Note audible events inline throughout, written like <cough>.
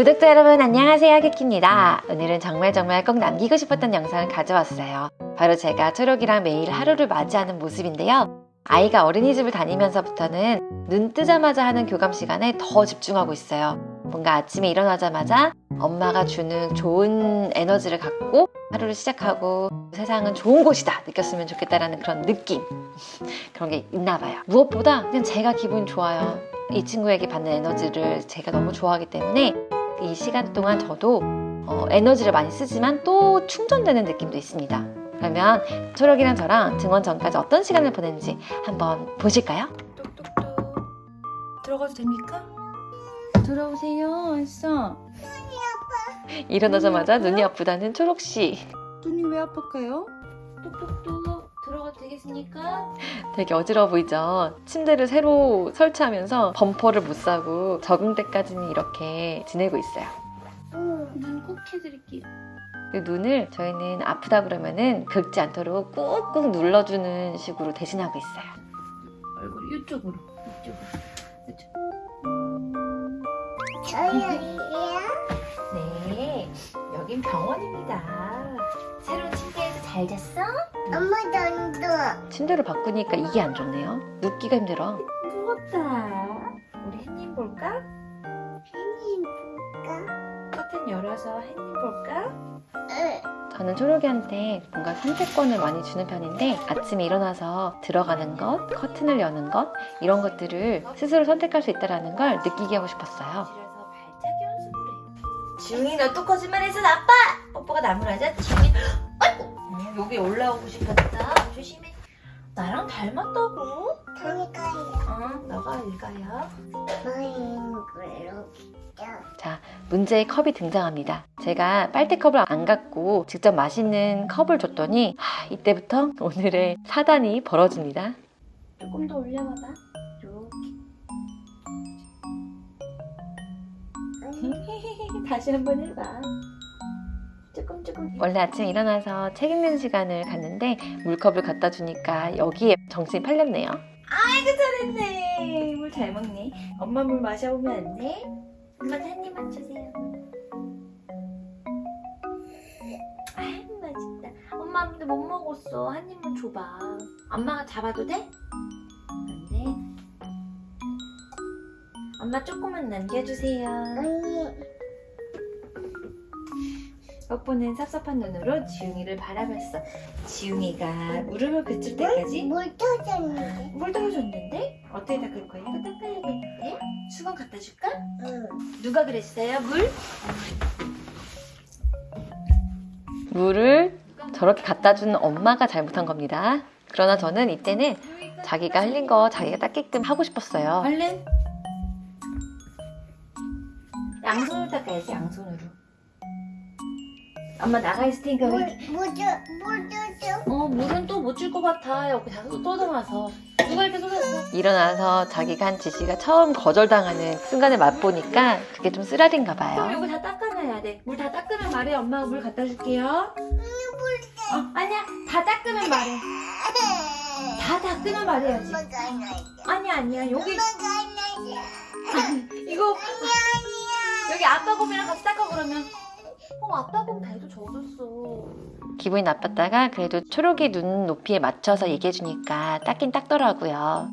구독자 여러분 안녕하세요. 키키입니다. 오늘은 정말 정말 꼭 남기고 싶었던 영상을 가져왔어요. 바로 제가 초록이랑 매일 하루를 맞이하는 모습인데요. 아이가 어린이집을 다니면서부터는 눈 뜨자마자 하는 교감 시간에 더 집중하고 있어요. 뭔가 아침에 일어나자마자 엄마가 주는 좋은 에너지를 갖고 하루를 시작하고 세상은 좋은 곳이다 느꼈으면 좋겠다라는 그런 느낌. <laughs> 그런 게 있나 봐요. 무엇보다 그냥 제가 기분이 좋아요. 이 친구에게 받는 에너지를 제가 너무 좋아하기 때문에 이 시간 동안 저도 어, 에너지를 많이 쓰지만 또 충전되는 느낌도 있습니다 그러면 초록이랑 저랑 등원 전까지 어떤 시간을 보냈는지 한번 보실까요? 똑똑똑 들어가도 됩니까? 들어오세요 했어 일어나자마자 눈이 아프다는 초록씨 눈이 왜 아플까요? 똑똑똑 되겠습니까? 되게 어지러워 보이죠? 침대를 새로 설치하면서 범퍼를 못 사고 적응 때까지는 이렇게 지내고 있어요 눈 꼭 해드릴게요 그 눈을 저희는 아프다 그러면은 긁지 않도록 꾹꾹 눌러주는 식으로 대신하고 있어요 얼굴 이쪽으로 이쪽으로 이쪽. 네 여긴 병원입니다 새로운 침대에서 잘 잤어? 엄마도 안 돼. 침대를 바꾸니까 이게 안 좋네요 눕기가 힘들어 무겁다 우리 햇님 볼까? 햇님 볼까? 커튼 열어서 햇님 볼까? 응. 저는 초록이한테 뭔가 선택권을 많이 주는 편인데 아침에 일어나서 들어가는 것, 커튼을 여는 것 이런 것들을 스스로 선택할 수 있다는 걸 느끼게 하고 싶었어요 집에서 발차기 연습을 해요. 지웅이 너또 거짓말해서 나빠! 뽀뽀가 나무라자 지웅이 <gasps> 음, 여기 올라오고 싶었다 조심해 나랑 닮았다고 그러니까요. 응 너가 블록이죠. 자, 문제의 컵이 등장합니다. 제가 빨대컵을 안 갖고 직접 마시는 컵을 줬더니 하, 이때부터 <laughs> 오늘의 사단이 벌어집니다. 조금 더 올려봐봐 <laughs> 다시 한번 해봐 조금 조금 원래 아침에 일어나서 책 읽는 시간을 갔는데 물컵을 갖다 주니까 여기에 정신이 팔렸네요. 아이고 잘했네 물 잘 먹네 엄마 물 마셔보면 안 돼? 엄마한테 한 입만 주세요 아이고 맛있다 엄마 근데 못 먹었어 한 입만 줘봐 엄마가 잡아도 돼? 안 돼? 엄마 조금만 남겨주세요 언니, 뽀뽀는 섭섭한 눈으로 지웅이를 바라봤어 지웅이가 무릎을 그칠 때까지 물 터졌는데. 물 떨어졌는데? 어떻게 닦을 거야? 이거 닦아야겠는데? 수건 갖다 줄까? 응. 누가 그랬어요? 물? 물을 저렇게 갖다 주는 엄마가 잘못한 겁니다. 그러나 저는 이때는 자기가 흘린 거 자기가 닦게끔 하고 싶었어요. 얼른 양손으로 닦아야지 양손으로 엄마 나가 있을 테니까 물, 왜 이렇게- 물, 줘, 물 줘줘. 어 물은 또 못 줄 것 같아. 여기 다 쏟아놔서. 누가 이렇게 쏟았어? 일어나서 자기가 한 지시가 처음 거절당하는 순간을 맛보니까 그게 좀 쓰라린가 그럼 봐요. 이거 다 닦아놔야 돼 물 다 닦으면 말해. 엄마가 물 갖다 줄게요. 어 아니야. 다 닦으면 말해. 다 닦으면 말해야지. 아니야 아니야. 여기. <laughs> 이거 여기 아빠 곰이랑 같이 닦아 그러면 어 아빠 곰 배도 젖었어 기분이 나빴다가 그래도 초록이 눈 높이에 맞춰서 얘기해주니까 닦긴 닦더라고요.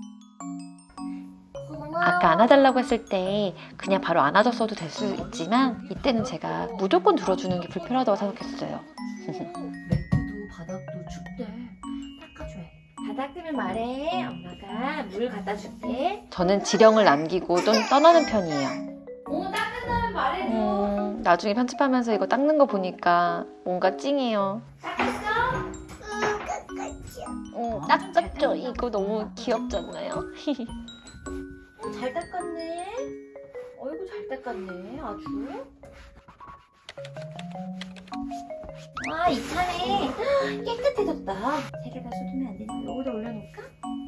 아까 안아달라고 했을 때 그냥 바로 안아줬어도 될 수 있지만 이때는 제가 무조건 들어주는 게 불편하다고 생각했어요. <laughs> 매트도 바닥도 춥대. 닦아줘야 다 닦으면 말해. 엄마가 물 갖다 줄게. 저는 지령을 남기고 좀 떠나는 편이에요. 어 닦는다면 말해 음, 나중에 편집하면서 이거 닦는 거 보니까 뭔가 찡해요. 닦았어? 응. 어, 닦았죠? 이거 너무 귀엽잖아요. <laughs> 어, 잘 닦았네 어이구 잘 닦았네 아주 와 이참에 <gasps> 깨끗해졌다 세개다 쏟으면 안 되니까 여기다 올려놓을까?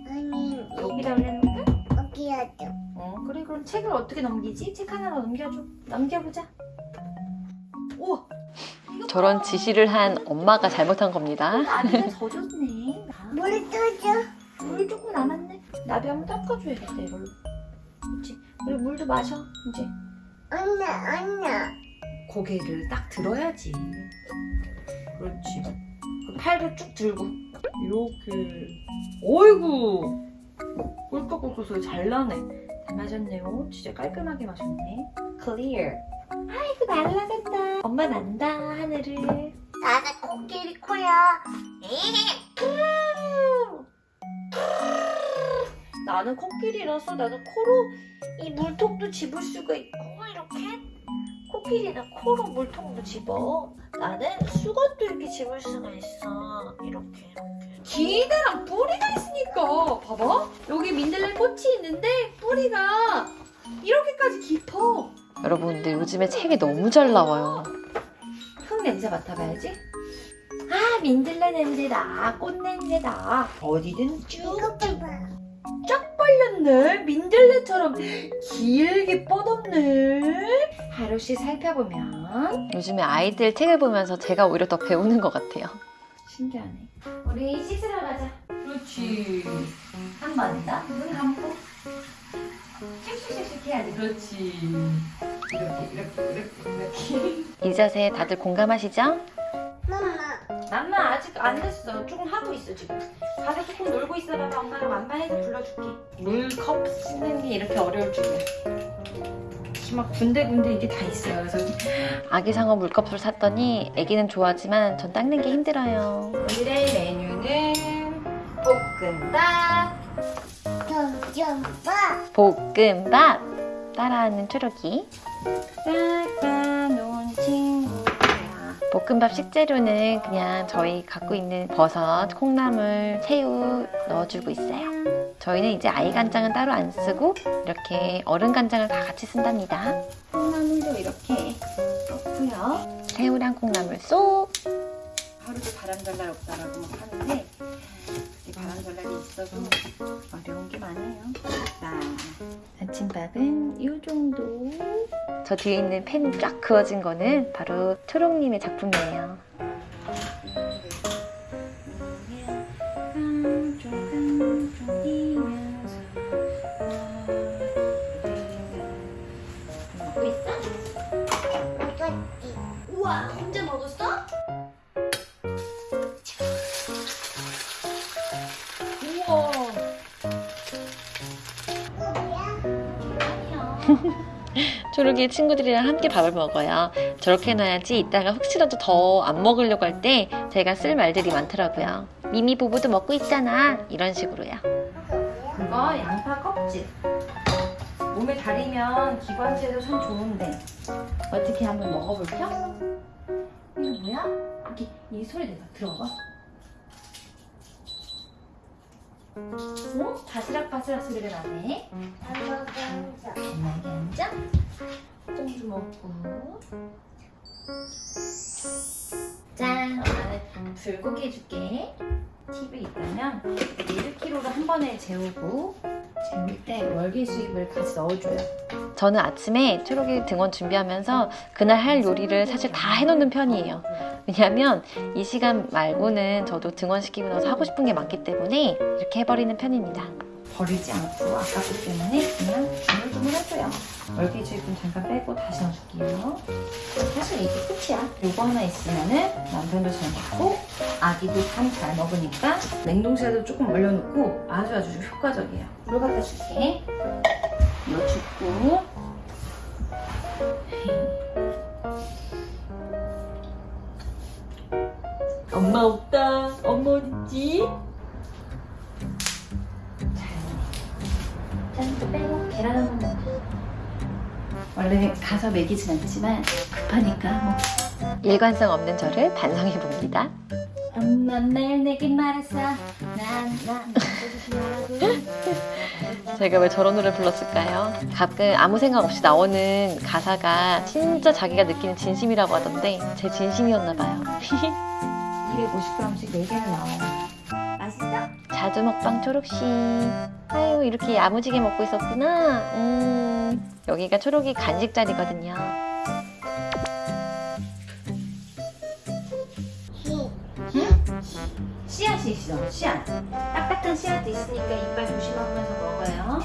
아니, 여기다 올려놓을까? 어디야죠? 어 그래 그럼 책을 어떻게 넘기지? 책 하나 넘겨줘 넘겨보자 저런 봐. 지시를 한 엄마가 잘못한 겁니다. 나비가 젖었네 물 떠줘. 물 조금 남았네 나비 한번 닦아줘야겠다 이걸로 그렇지 그리고 물도 마셔 이제 언나 언나 고개를 딱 들어야지. 그렇지. 그 팔도 쭉 들고 이렇게. 어이구. 꿀꺽꿀꺽 소리 잘 나네. 잘 마셨네요. 진짜 깔끔하게 마셨네. 클리어. 아이고 날라간다. 엄마 난다 하늘을. 나는 코끼리 코야. 나는 코끼리라서 나는 코로 이 물통도 집을 수가 있고 이렇게 코끼리는 코로 물통도 집어. 나는 수건도 이렇게 집을 수가 있어. 이렇게 이렇게. 기대랑 뿌리가 있으니까. 봐봐. 여기 민들레 꽃이 있는데 뿌리가 이렇게까지 깊어 여러분, 근데 요즘에 책이 너무 잘 나와요. 흙 냄새 맡아봐야지 아 민들레 냄새다 꽃 냄새다 어디든 쭉 이거 봐봐 쫙 벌렸네. 민들레처럼 길게 뻗었네. 하루씩 살펴보면 요즘에 아이들 책을 보면서 제가 오히려 더 배우는 것 같아요. 신기하네. 우리 씻으러 가자. 그렇지. 한 번 더. 눈 감고. 슉슉슉슉 해야 돼. 그렇지. 이렇게 이렇게 이렇게 이렇게. 이 자세 다들 공감하시죠? 엄마 맘마 아직 안 됐어. 조금 하고 있어 지금. 가서 조금 놀고 있어봐. 엄마가 맘마해서 불러줄게. 물컵 씻는 게 이렇게 어려울 줄이야. 막 군데군데 이게 다 있어요. 그래서 아기 상어 물컵을 샀더니 아기는 좋아하지만 전 닦는 게 힘들어요. 오늘의 메뉴는 볶음밥. 점점봐 볶음밥! 따라하는 초록이. 깎아놓은 친구야. 볶음밥 식재료는 그냥 저희 갖고 있는 버섯, 콩나물, 새우 넣어주고 있어요. 저희는 이제 아이 간장은 따로 안 쓰고 이렇게 어른 간장을 다 같이 쓴답니다. 콩나물도 이렇게 넣고요. 새우랑 콩나물 쏙! 하루도 바람잘 없다라고 막 하는데 그게 바람잘날이 있어서 어려운 게 많아요. 자, 아침밥은 이 정도. 저 뒤에 있는 팬쫙 그어진 거는 바로 초록님의 작품이에요. <laughs> 초록이 친구들이랑 함께 밥을 먹어요. 저렇게 해놔야지 이따가 혹시라도 더 안 먹으려고 할 때 제가 쓸 말들이 많더라고요. 미미 부부도 먹고 있잖아. 이런 식으로요. 그거 양파 껍질. 몸에 다리면 기관지에도 참 좋은데 어떻게 한번 먹어볼까? 이거 뭐야? 이렇게 이 소리 내가 들어봐. 어? 바스락바스락 소리가 나네. 편하게 앉아. 똥도 먹고. 짠, 엄마는 불고기 해줄게. 팁이 있다면 1kg를 한 번에 재우고 재울 때 월계 수잎을 같이 넣어줘요. 저는 아침에 초록이 등원 준비하면서 그날 할 요리를 사실 다 해놓는 편이에요. 왜냐하면 이 시간 말고는 저도 등원시키고 나서 하고 싶은 게 많기 때문에 이렇게 해버리는 편입니다. 버리지 않고 아깝기 때문에 그냥 해줘요. 월계 수잎은 잠깐 빼고 다시 넣어줄게요. 사실 이게 끝이야. 요거 하나 있으면은 남편도 잘 먹고 아기도 참 잘 먹으니까 냉동실에도 조금 얼려놓고 아주 아주 효과적이에요. 물 갖다 줄게. 이거 줍고 엄마 없다. 엄마 어딨지? 짠 빼고 계란 한번 넣어. 원래 가서 먹이진 않지만 급하니까 뭐 일관성 없는 저를 반성해 봅니다. 엄마 매일 내게 말했어 난난 조심하라고 제가 왜 저런 노래 불렀을까요? 가끔 아무 생각 없이 나오는 가사가 진짜 자기가 느끼는 진심이라고 하던데 제 진심이었나 봐요. <laughs> 250g씩 4개는 나와요? 자두 먹방 초록씨. 아유 이렇게 야무지게 먹고 있었구나. 음 여기가 초록이 간식 자리거든요. 씨앗이 있어 씨앗 딱딱한 씨앗도 있으니까 이빨 조심하면서 먹어요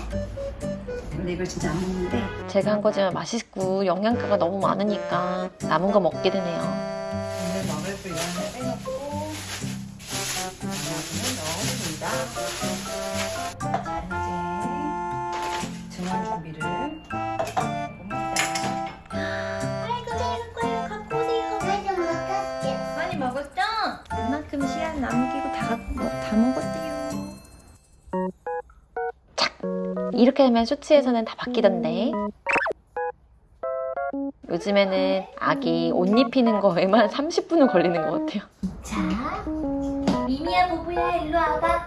근데 이걸 진짜 안 먹는데 제가 한 거지만 맛있고 영양가가 너무 많으니까 남은 거 먹게 되네요. 오늘 먹을 분량을 빼놓고 넣어줍니다. 자, 이제 중간 준비를 해봅니다. 아이고 잘 거예요. 갖고 오세요. 나도 먹었어. 많이 먹었죠? 웬만큼 시간 남기고 다, 뭐, 다 먹었대요. 이렇게 하면 쇼츠에서는 다 바뀌던데. 요즘에는 아기 옷 입히는 거에만 30분은 걸리는 것 같아요. 자, 미미야 보부야 일로 와봐.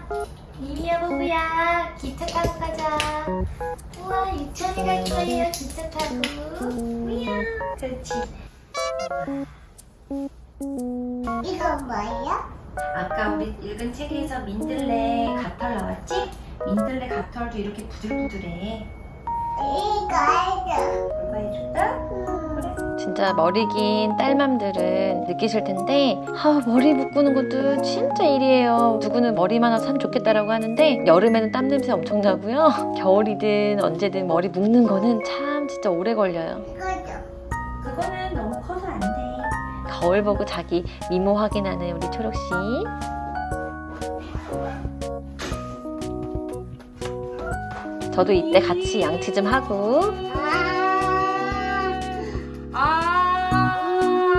미미야 보부야 기차 타고 가자. 우와 유치원에 갈 거예요 기차 타고. 미야 그렇지. 이거 뭐야? 아까 우리 읽은 책에서 민들레 가털 나왔지? 민들레 가털도 이렇게 부들부들해. 진짜 머리 긴 딸맘들은 느끼실 텐데 아, 머리 묶는 것도 진짜 일이에요. 누구는 머리만 와서 참 좋겠다라고 하는데 여름에는 땀 냄새 엄청 나고요. <laughs> 겨울이든 언제든 머리 묶는 거는 참 진짜 오래 걸려요. 이거죠. 그거는 너무 커서 안 돼. 거울 보고 자기 미모 확인하는 우리 초록 씨. 저도 이때 같이 양치 좀 하고 아.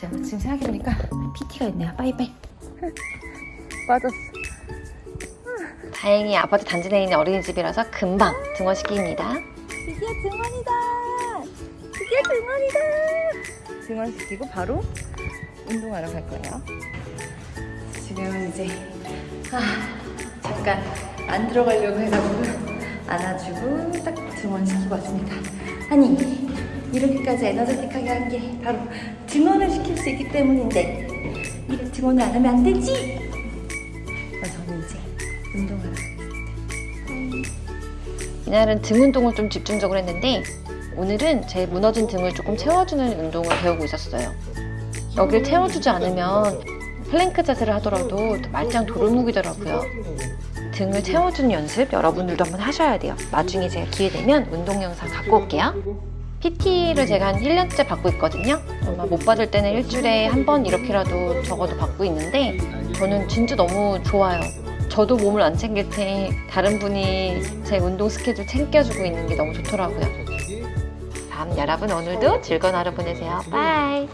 자, 지금 생각해보니까 PT가 있네요. 빠이빠이. <laughs> 다행히 아파트 단지 내에 있는 어린이집이라서 금방 등원시킵니다. 드디어 등원이다. 드디어 등원이다. 등원시키고 바로 운동하러 갈 거예요. 지금은 이제 아, 잠깐 안 들어가려고 해가지고 안아주고 딱 등원시키고 왔습니다. 아니 이렇게까지 에너제틱하게 한 게 바로 등원을 시킬 수 있기 때문인데 이래 등원을 안 하면 안 되지. 저는 이제 운동하러 이날은 등 운동을 좀 집중적으로 했는데 오늘은 제 무너진 등을 조금 채워주는 운동을 배우고 있었어요. 여길 채워주지 않으면 플랭크 자세를 하더라도 말짱 도루묵이더라고요. 등을 채워주는 연습 여러분들도 한번 하셔야 돼요. 나중에 제가 기회 되면 운동 영상 갖고 올게요. PT를 제가 한 1년째 받고 있거든요. 아마 못 받을 때는 일주일에 한 번 이렇게라도 적어도 받고 있는데 저는 진짜 너무 좋아요. 저도 몸을 안 챙길 때 다른 분이 제 운동 스케줄 챙겨주고 있는 게 너무 좋더라고요. 그럼 여러분 오늘도 즐거운 하루 보내세요. 바이.